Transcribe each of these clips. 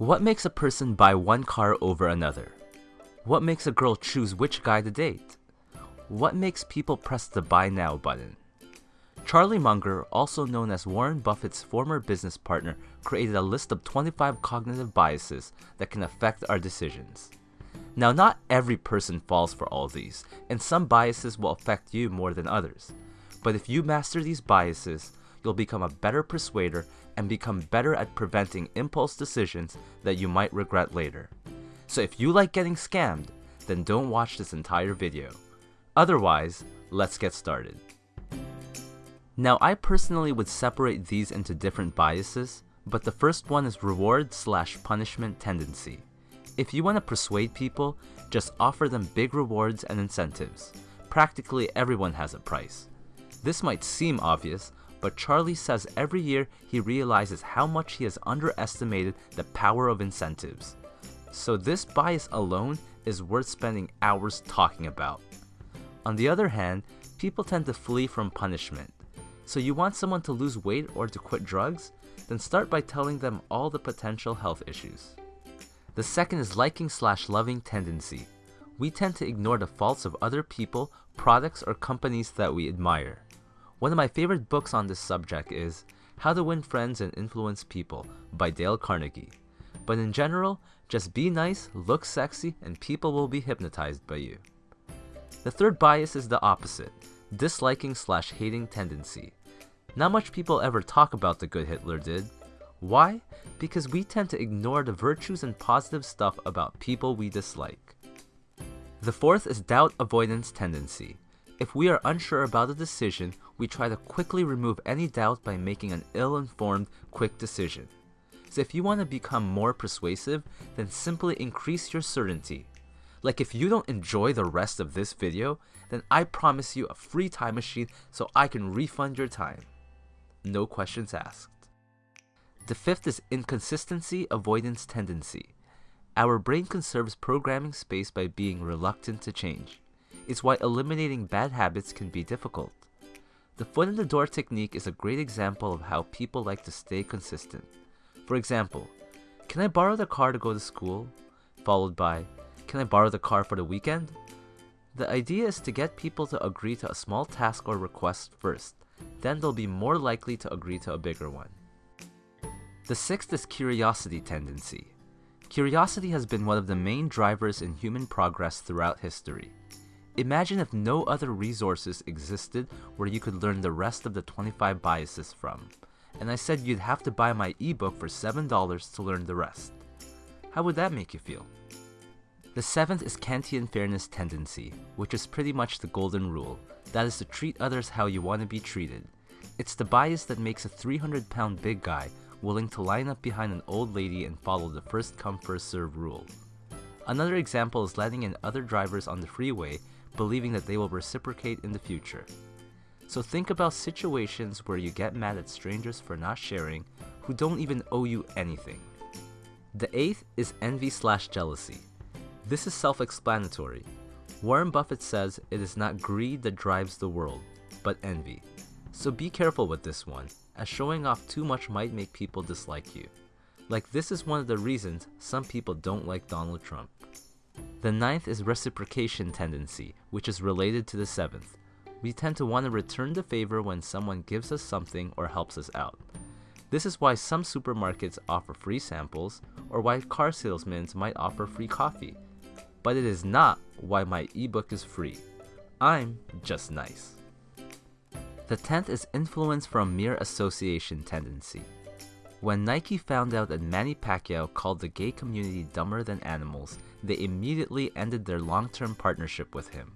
What makes a person buy one car over another? What makes a girl choose which guy to date? What makes people press the buy now button? Charlie Munger, also known as Warren Buffett's former business partner, created a list of 25 cognitive biases that can affect our decisions. Now, not every person falls for all these, and some biases will affect you more than others. But if you master these biases, you'll become a better persuader and become better at preventing impulse decisions that you might regret later. So if you like getting scammed, then don't watch this entire video. Otherwise, let's get started. Now I personally would separate these into different biases, but the first one is reward slash punishment tendency. If you want to persuade people, just offer them big rewards and incentives. Practically everyone has a price. This might seem obvious, but Charlie says every year he realizes how much he has underestimated the power of incentives. So this bias alone is worth spending hours talking about. On the other hand, people tend to flee from punishment. So you want someone to lose weight or to quit drugs? Then start by telling them all the potential health issues. The second is liking slash loving tendency. We tend to ignore the faults of other people, products, or companies that we admire. One of my favorite books on this subject is How to Win Friends and Influence People by Dale Carnegie. But in general, just be nice, look sexy, and people will be hypnotized by you. The third bias is the opposite, disliking slash hating tendency. Not much people ever talk about the good Hitler did. Why? Because we tend to ignore the virtues and positive stuff about people we dislike. The fourth is doubt avoidance tendency. If we are unsure about a decision, we try to quickly remove any doubt by making an ill-informed, quick decision. So if you want to become more persuasive, then simply increase your certainty. Like if you don't enjoy the rest of this video, then I promise you a free time machine so I can refund your time. No questions asked. The fifth is inconsistency avoidance tendency. Our brain conserves programming space by being reluctant to change. It's why eliminating bad habits can be difficult. The foot in the door technique is a great example of how people like to stay consistent. For example, can I borrow the car to go to school? Followed by, can I borrow the car for the weekend? The idea is to get people to agree to a small task or request first, then they'll be more likely to agree to a bigger one. The sixth is curiosity tendency. Curiosity has been one of the main drivers in human progress throughout history. Imagine if no other resources existed where you could learn the rest of the 25 biases from, and I said you'd have to buy my ebook for $7 to learn the rest. How would that make you feel? The seventh is Kantian fairness tendency, which is pretty much the golden rule, that is to treat others how you want to be treated. It's the bias that makes a 300 pound big guy willing to line up behind an old lady and follow the first come first serve rule. Another example is letting in other drivers on the freeway believing that they will reciprocate in the future. So think about situations where you get mad at strangers for not sharing who don't even owe you anything. The eighth is envy slash jealousy. This is self-explanatory. Warren Buffett says it is not greed that drives the world, but envy. So be careful with this one, as showing off too much might make people dislike you. Like this is one of the reasons some people don't like Donald Trump. The ninth is reciprocation tendency, which is related to the seventh. We tend to want to return the favor when someone gives us something or helps us out. This is why some supermarkets offer free samples, or why car salesmen might offer free coffee. But it is not why my ebook is free. I'm just nice. The tenth is influence from mere association tendency. When Nike found out that Manny Pacquiao called the gay community dumber than animals, they immediately ended their long-term partnership with him.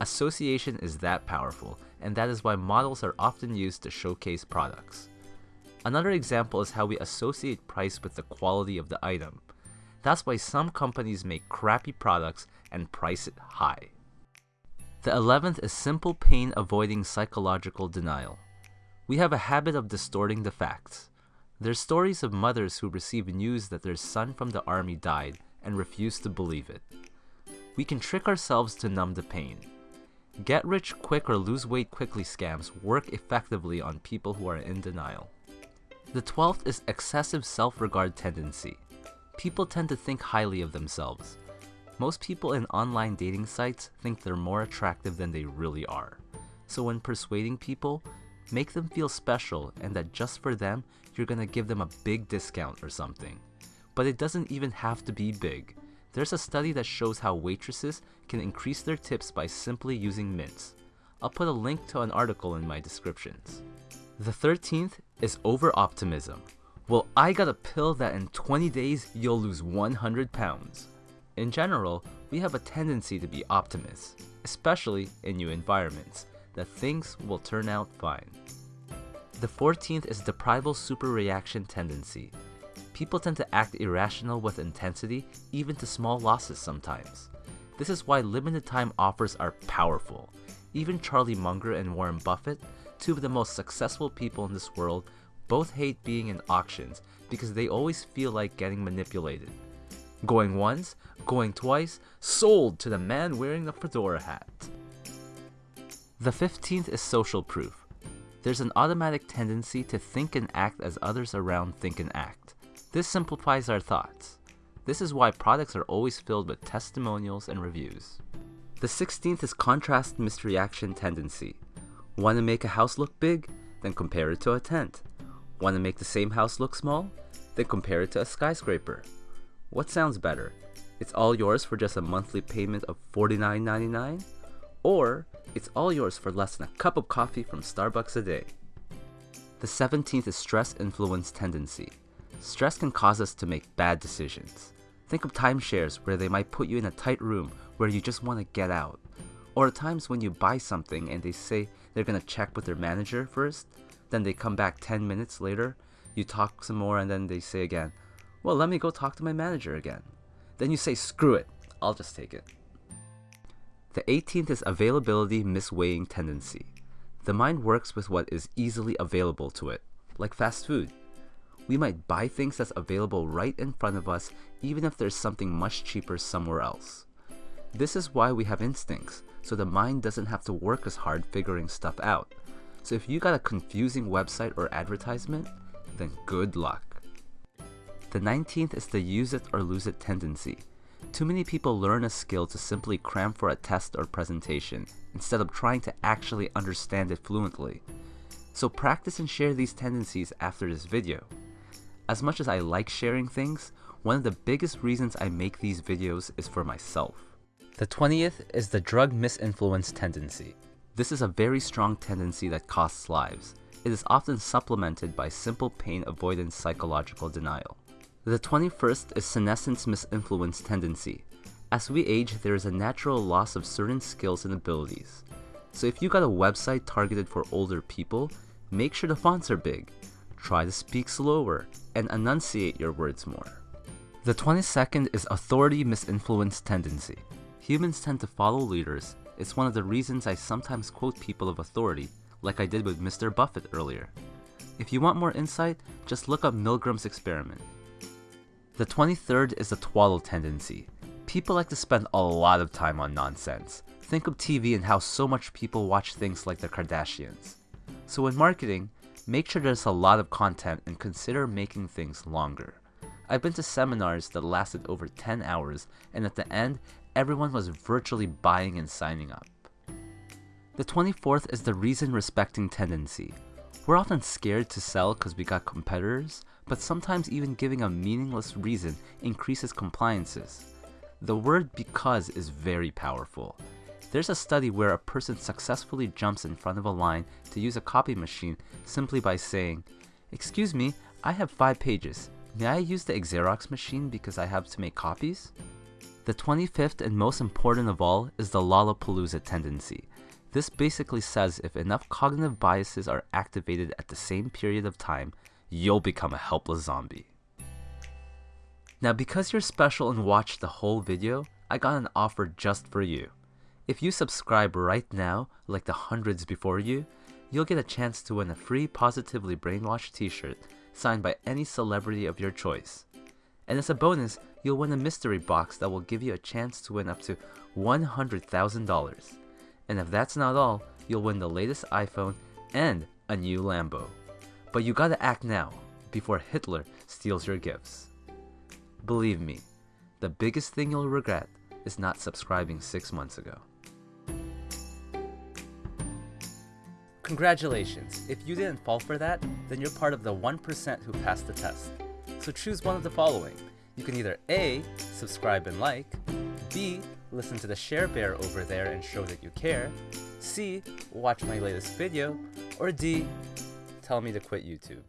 Association is that powerful, and that is why models are often used to showcase products. Another example is how we associate price with the quality of the item. That's why some companies make crappy products and price it high. The 11th is simple pain avoiding psychological denial. We have a habit of distorting the facts. There's stories of mothers who receive news that their son from the army died and refuse to believe it. We can trick ourselves to numb the pain. Get rich quick or lose weight quickly scams work effectively on people who are in denial. The 12th is excessive self-regard tendency. People tend to think highly of themselves. Most people in online dating sites think they're more attractive than they really are. So when persuading people, make them feel special and that just for them, you're gonna give them a big discount or something. But it doesn't even have to be big. There's a study that shows how waitresses can increase their tips by simply using mints. I'll put a link to an article in my descriptions. The 13th is over optimism. Well, I got a pill that in 20 days you'll lose 100 pounds. In general, we have a tendency to be optimists, especially in new environments, that things will turn out fine. The 14th is deprival superreaction tendency. People tend to act irrational with intensity, even to small losses sometimes. This is why limited time offers are powerful. Even Charlie Munger and Warren Buffett, two of the most successful people in this world, both hate being in auctions because they always feel like getting manipulated. Going once, going twice, sold to the man wearing the fedora hat. The 15th is social proof. There's an automatic tendency to think and act as others around think and act. This simplifies our thoughts. This is why products are always filled with testimonials and reviews. The 16th is contrast misreaction tendency. Want to make a house look big? Then compare it to a tent. Want to make the same house look small? Then compare it to a skyscraper. What sounds better? It's all yours for just a monthly payment of $49.99? Or it's all yours for less than a cup of coffee from Starbucks a day. The 17th is stress influence tendency. Stress can cause us to make bad decisions. Think of timeshares where they might put you in a tight room where you just want to get out. Or times when you buy something and they say they're going to check with their manager first, then they come back 10 minutes later, you talk some more and then they say again, well, let me go talk to my manager again. Then you say, screw it, I'll just take it. The 18th is availability misweighing tendency. The mind works with what is easily available to it, like fast food. We might buy things that's available right in front of us even if there's something much cheaper somewhere else. This is why we have instincts, so the mind doesn't have to work as hard figuring stuff out. So if you got a confusing website or advertisement, then good luck. The 19th is the use it or lose it tendency. Too many people learn a skill to simply cram for a test or presentation, instead of trying to actually understand it fluently. So practice and share these tendencies after this video. As much as I like sharing things, one of the biggest reasons I make these videos is for myself. The 20th is the drug misinfluence tendency. This is a very strong tendency that costs lives. It is often supplemented by simple pain avoidance psychological denial. The 21st is senescence misinfluence tendency. As we age, there is a natural loss of certain skills and abilities. So if you got a website targeted for older people, make sure the fonts are big. Try to speak slower and enunciate your words more. The 22nd is authority misinfluence tendency. Humans tend to follow leaders. It's one of the reasons I sometimes quote people of authority, like I did with Mr. Buffett earlier. If you want more insight, just look up Milgram's experiment. The 23rd is the twaddle tendency. People like to spend a lot of time on nonsense. Think of TV and how so much people watch things like the Kardashians. So in marketing, make sure there's a lot of content and consider making things longer. I've been to seminars that lasted over 10 hours and at the end, everyone was virtually buying and signing up. The 24th is the reason respecting tendency. We're often scared to sell because we got competitors, but sometimes even giving a meaningless reason increases compliances. The word because is very powerful. There's a study where a person successfully jumps in front of a line to use a copy machine simply by saying, Excuse me, I have five pages. May I use the Xerox machine because I have to make copies? The 25th and most important of all is the Lollapalooza tendency. This basically says if enough cognitive biases are activated at the same period of time, you'll become a helpless zombie. Now because you're special and watched the whole video, I got an offer just for you. If you subscribe right now, like the hundreds before you, you'll get a chance to win a free Positively Brainwashed t-shirt signed by any celebrity of your choice. And as a bonus, you'll win a mystery box that will give you a chance to win up to $100,000. And if that's not all, you'll win the latest iPhone and a new Lambo. But you gotta act now, before Hitler steals your gifts. Believe me, the biggest thing you'll regret is not subscribing six months ago. Congratulations! If you didn't fall for that, then you're part of the 1% who passed the test. So choose one of the following. You can either A. Subscribe and like, B. Listen to the share bear over there and show that you care, C. Watch my latest video, or D. Tell me to quit YouTube.